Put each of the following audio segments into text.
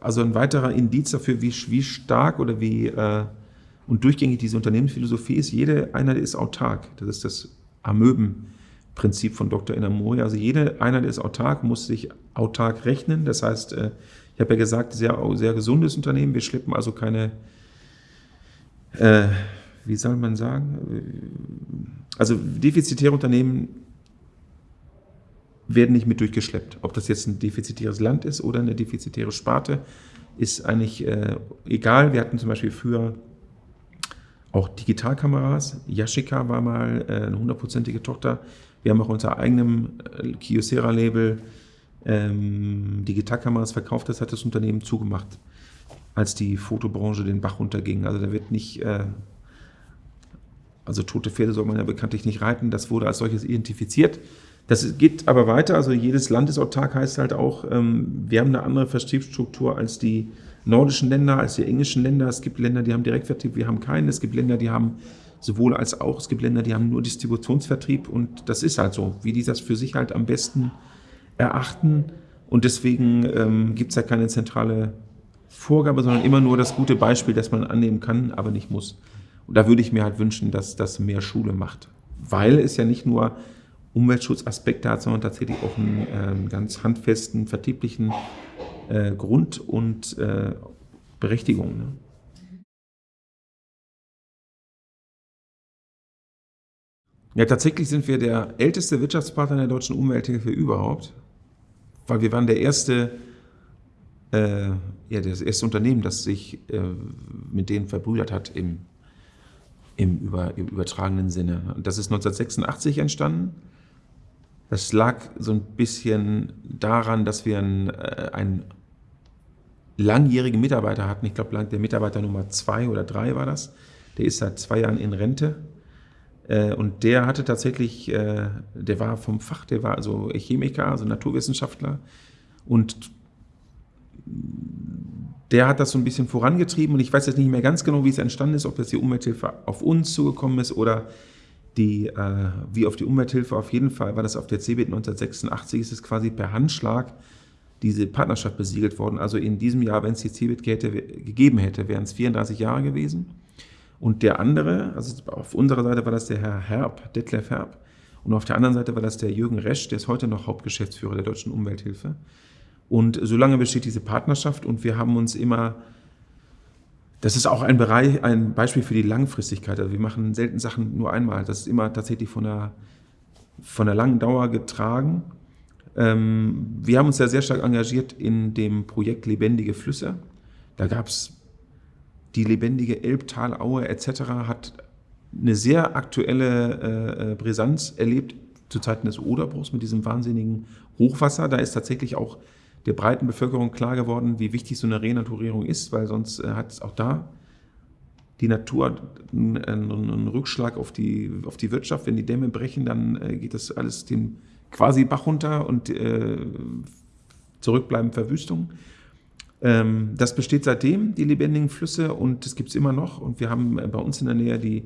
also ein weiterer Indiz dafür, wie, wie stark oder wie äh, und durchgängig diese Unternehmensphilosophie ist. Jede Einheit ist autark. Das ist das Amöbenprinzip von Dr. Inamori. Also jede Einheit ist autark, muss sich autark rechnen. Das heißt, äh, ich habe ja gesagt, sehr, sehr gesundes Unternehmen. Wir schleppen also keine, äh, wie soll man sagen, also defizitäre Unternehmen werden nicht mit durchgeschleppt. Ob das jetzt ein defizitäres Land ist oder eine defizitäre Sparte, ist eigentlich äh, egal. Wir hatten zum Beispiel früher auch Digitalkameras. Yashica war mal äh, eine hundertprozentige Tochter. Wir haben auch unter eigenem äh, Kyocera-Label ähm, Digitalkameras verkauft. Das hat das Unternehmen zugemacht, als die Fotobranche den Bach runterging. Also da wird nicht, äh, also tote Pferde soll man ja bekanntlich nicht reiten. Das wurde als solches identifiziert. Das geht aber weiter. Also jedes Land ist autark, heißt halt auch, ähm, wir haben eine andere Vertriebsstruktur als die nordischen Länder, als die englischen Länder. Es gibt Länder, die haben Direktvertrieb, wir haben keinen. Es gibt Länder, die haben sowohl als auch. Es gibt Länder, die haben nur Distributionsvertrieb und das ist halt so, wie die das für sich halt am besten erachten. Und deswegen ähm, gibt es ja keine zentrale Vorgabe, sondern immer nur das gute Beispiel, das man annehmen kann, aber nicht muss. Und da würde ich mir halt wünschen, dass das mehr Schule macht. Weil es ja nicht nur Umweltschutzaspekte hat, sondern tatsächlich auch einen äh, ganz handfesten vertrieblichen äh, Grund und äh, Berechtigung. Ne? Ja, tatsächlich sind wir der älteste Wirtschaftspartner der deutschen Umwelthilfe überhaupt, weil wir waren der erste, äh, ja, das erste Unternehmen, das sich äh, mit denen verbrüdert hat im, im, über, im übertragenen Sinne. Das ist 1986 entstanden. Das lag so ein bisschen daran, dass wir einen, äh, einen langjährigen Mitarbeiter hatten. Ich glaube, der Mitarbeiter Nummer zwei oder drei war das. Der ist seit zwei Jahren in Rente. Äh, und der hatte tatsächlich, äh, der war vom Fach, der war also Chemiker, also Naturwissenschaftler. Und der hat das so ein bisschen vorangetrieben. Und ich weiß jetzt nicht mehr ganz genau, wie es entstanden ist, ob das die Umwelthilfe auf uns zugekommen ist oder die, äh, wie auf die Umwelthilfe. Auf jeden Fall war das auf der CeBIT 1986, ist es quasi per Handschlag diese Partnerschaft besiegelt worden. Also in diesem Jahr, wenn es die CeBIT gegeben hätte, wären es 34 Jahre gewesen. Und der andere, also auf unserer Seite war das der Herr Herb, Detlef Herb. Und auf der anderen Seite war das der Jürgen Resch, der ist heute noch Hauptgeschäftsführer der Deutschen Umwelthilfe. Und so lange besteht diese Partnerschaft und wir haben uns immer, das ist auch ein, Bereich, ein Beispiel für die Langfristigkeit. Also wir machen selten Sachen nur einmal. Das ist immer tatsächlich von einer, von einer langen Dauer getragen. Ähm, wir haben uns ja sehr stark engagiert in dem Projekt Lebendige Flüsse. Da gab es die lebendige Elbtalaue etc. hat eine sehr aktuelle äh, Brisanz erlebt zu Zeiten des Oderbruchs mit diesem wahnsinnigen Hochwasser. Da ist tatsächlich auch der breiten Bevölkerung klar geworden, wie wichtig so eine Renaturierung ist, weil sonst äh, hat es auch da die Natur einen, einen, Rückschlag auf die, auf die Wirtschaft. Wenn die Dämme brechen, dann äh, geht das alles den quasi Bach runter und äh, zurückbleiben Verwüstung. Ähm, das besteht seitdem, die lebendigen Flüsse, und das gibt es immer noch. Und wir haben äh, bei uns in der Nähe die,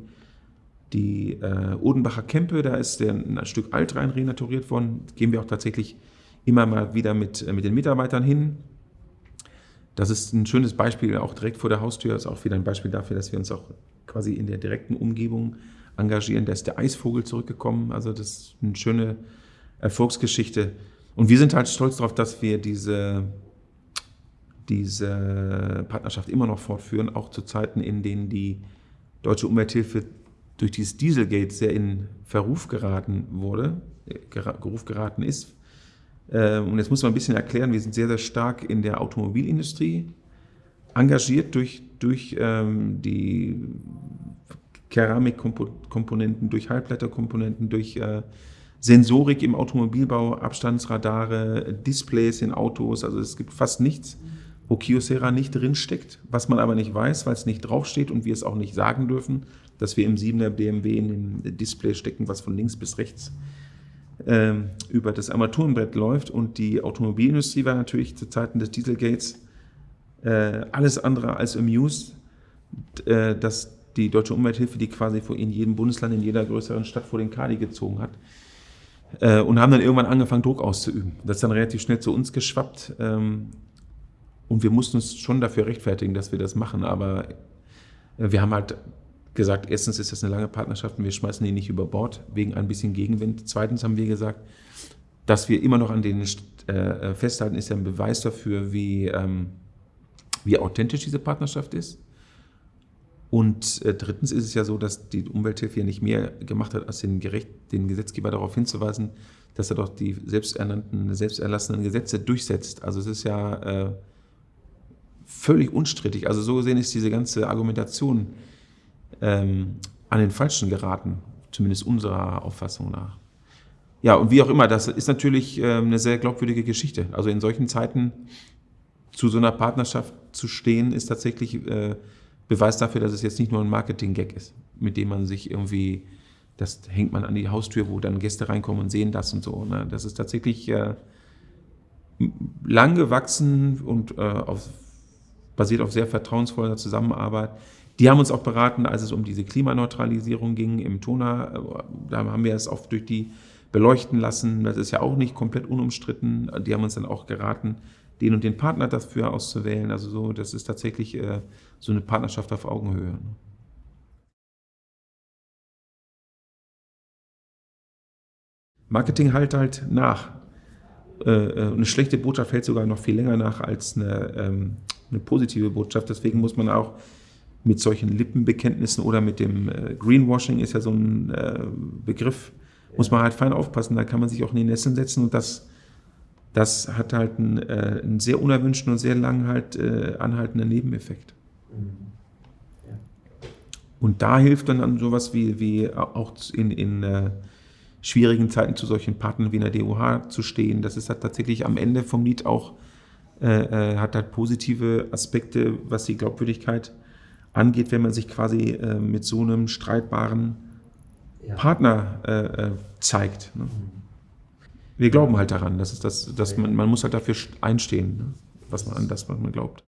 die äh, Odenbacher Kempe, da ist der, ein Stück Altrhein renaturiert worden. Gehen wir auch tatsächlich immer mal wieder mit, äh, mit den Mitarbeitern hin. Das ist ein schönes Beispiel, auch direkt vor der Haustür, ist auch wieder ein Beispiel dafür, dass wir uns auch quasi in der direkten Umgebung engagieren. Da ist der Eisvogel zurückgekommen, also das ist eine schöne Erfolgsgeschichte. Und wir sind halt stolz darauf, dass wir diese, diese Partnerschaft immer noch fortführen, auch zu Zeiten, in denen die Deutsche Umwelthilfe durch dieses Dieselgate sehr in Verruf geraten wurde, äh, Geruf geraten ist. Ähm, und jetzt muss man ein bisschen erklären, wir sind sehr, sehr stark in der Automobilindustrie engagiert durch, durch ähm, die Keramikkomponenten, durch Halbleiterkomponenten, durch äh, Sensorik im Automobilbau, Abstandsradare, Displays in Autos. Also es gibt fast nichts, wo Kyocera nicht drinsteckt, was man aber nicht weiß, weil es nicht draufsteht und wir es auch nicht sagen dürfen, dass wir im 7er BMW in dem Display stecken, was von links bis rechts ähm, über das Armaturenbrett läuft. Und die Automobilindustrie war natürlich zu Zeiten des Dieselgates äh, alles andere als amused, äh, dass die Deutsche Umwelthilfe, die quasi vor in jedem Bundesland, in jeder größeren Stadt vor den Kadi gezogen hat, äh, und haben dann irgendwann angefangen, Druck auszuüben. Das ist dann relativ schnell zu uns geschwappt. Ähm, und wir mussten uns schon dafür rechtfertigen, dass wir das machen, aber wir haben halt gesagt, erstens ist das eine lange Partnerschaft und wir schmeißen die nicht über Bord wegen ein bisschen Gegenwind. Zweitens haben wir gesagt, dass wir immer noch an denen äh, äh, festhalten, ist ja ein Beweis dafür, wie, ähm, wie authentisch diese Partnerschaft ist. Und äh, drittens ist es ja so, dass die Umwelthilfe ja nicht mehr gemacht hat, als den, Gerecht, den Gesetzgeber darauf hinzuweisen, dass er doch die selbsternannten, selbsterlassenen Gesetze durchsetzt. Also es ist ja äh, völlig unstrittig. Also so gesehen ist diese ganze Argumentation ähm, an den Falschen geraten, zumindest unserer Auffassung nach. Ja, und wie auch immer, das ist natürlich äh, eine sehr glaubwürdige Geschichte. Also in solchen Zeiten zu so einer Partnerschaft zu stehen, ist tatsächlich äh, Beweis dafür, dass es jetzt nicht nur ein Marketing-Gag ist, mit dem man sich irgendwie, das hängt man an die Haustür, wo dann Gäste reinkommen und sehen das und so. Ne? Das ist tatsächlich äh, lang gewachsen und äh, auf, basiert auf sehr vertrauensvoller Zusammenarbeit. Die haben uns auch beraten, als es um diese Klimaneutralisierung ging im Tona. Da haben wir es auch durch die beleuchten lassen. Das ist ja auch nicht komplett unumstritten. Die haben uns dann auch geraten, den und den Partner dafür auszuwählen. Also so, das ist tatsächlich äh, so eine Partnerschaft auf Augenhöhe. Ne? Marketing halt halt nach. Äh, äh, eine schlechte Botschaft hält sogar noch viel länger nach als eine, ähm, eine positive Botschaft. Deswegen muss man auch mit solchen Lippenbekenntnissen oder mit dem äh, Greenwashing ist ja so ein äh, Begriff, muss man halt fein aufpassen. Da kann man sich auch in die Nässe setzen und das, das hat halt einen, äh, einen sehr unerwünschten und sehr lang halt äh, anhaltenden Nebeneffekt. Mhm. Und da hilft dann, dann sowas wie, wie auch in, in äh, schwierigen Zeiten zu solchen Partnern wie in der DOH zu stehen. Das ist halt tatsächlich am Ende vom Lied auch, äh, äh, hat halt positive Aspekte, was die Glaubwürdigkeit angeht, wenn man sich quasi äh, mit so einem streitbaren ja. Partner äh, äh, zeigt. Ne? Wir glauben halt daran, dass, es das, dass man, man muss halt dafür einstehen, ne? was man, an das, was man glaubt.